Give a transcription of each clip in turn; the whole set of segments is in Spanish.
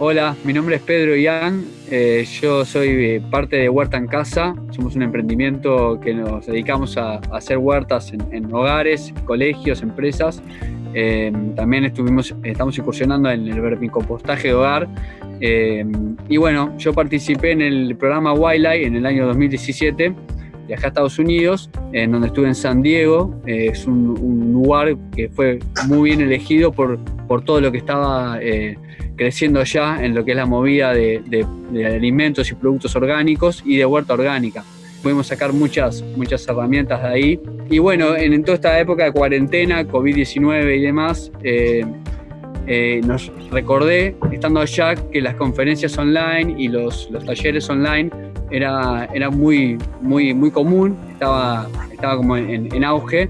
Hola, mi nombre es Pedro Ian, eh, yo soy eh, parte de Huerta en Casa, somos un emprendimiento que nos dedicamos a, hacer huertas en, hogares, colegios, empresas. Eh, también estuvimos, estamos incursionando en el vermicompostaje de hogar. y bueno, yo participé en el programa Wildlife en el año 2017 viajé a Estados Unidos, en donde estuve en San Diego. es un, lugar que fue muy bien elegido por, por todo lo que estaba creciendo ya en lo que es la movida de, alimentos y productos orgánicos y de huerta orgánica. Pudimos sacar muchas, muchas herramientas de ahí. Y bueno, en, toda esta época de cuarentena, COVID-19 y demás, eh, eh, nos recordé, estando allá, que las conferencias online y los, los talleres online era, era muy, muy, muy común, estaba, estaba como en, en auge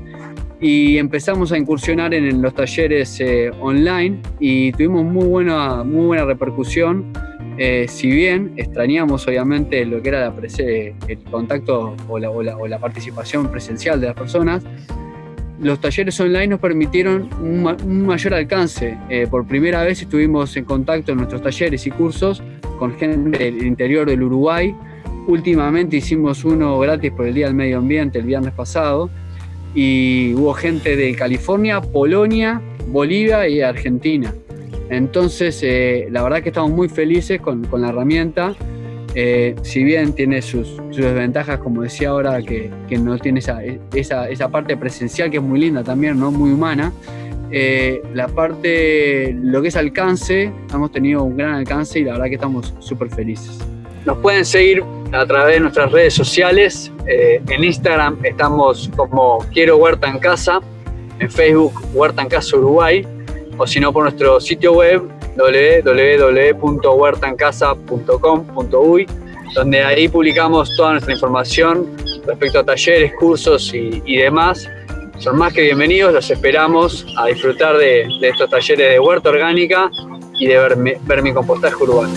y empezamos a incursionar en, los talleres eh, online y tuvimos muy buena, muy buena repercusión. Eh, si bien extrañamos obviamente lo que era la el contacto o la, o, la, participación presencial de las personas, los talleres online nos permitieron un, mayor alcance. Eh, por primera vez estuvimos en contacto en nuestros talleres y cursos con gente del interior del Uruguay. Últimamente hicimos uno gratis por el Día del Medio Ambiente el viernes pasado y hubo gente de California, Polonia, Bolivia y Argentina. Entonces, eh, la verdad que estamos muy felices con, con la herramienta. Eh, si bien tiene sus, sus, desventajas, como decía ahora, que, que no tiene esa, esa, esa, parte presencial que es muy linda también, ¿no? muy humana, eh, la parte, lo que es alcance, hemos tenido un gran alcance y la verdad que estamos súper felices. Nos pueden seguir a través de nuestras redes sociales. Eh, en Instagram estamos como Quiero Huerta en Casa, en Facebook Huerta en Casa Uruguay, o si no por nuestro sitio web www.huertaencasa.com.uy, donde ahí publicamos toda nuestra información respecto a talleres, cursos y, demás. Son más que bienvenidos, los esperamos a disfrutar de, estos talleres de huerta orgánica y de vermicompostaje urbano.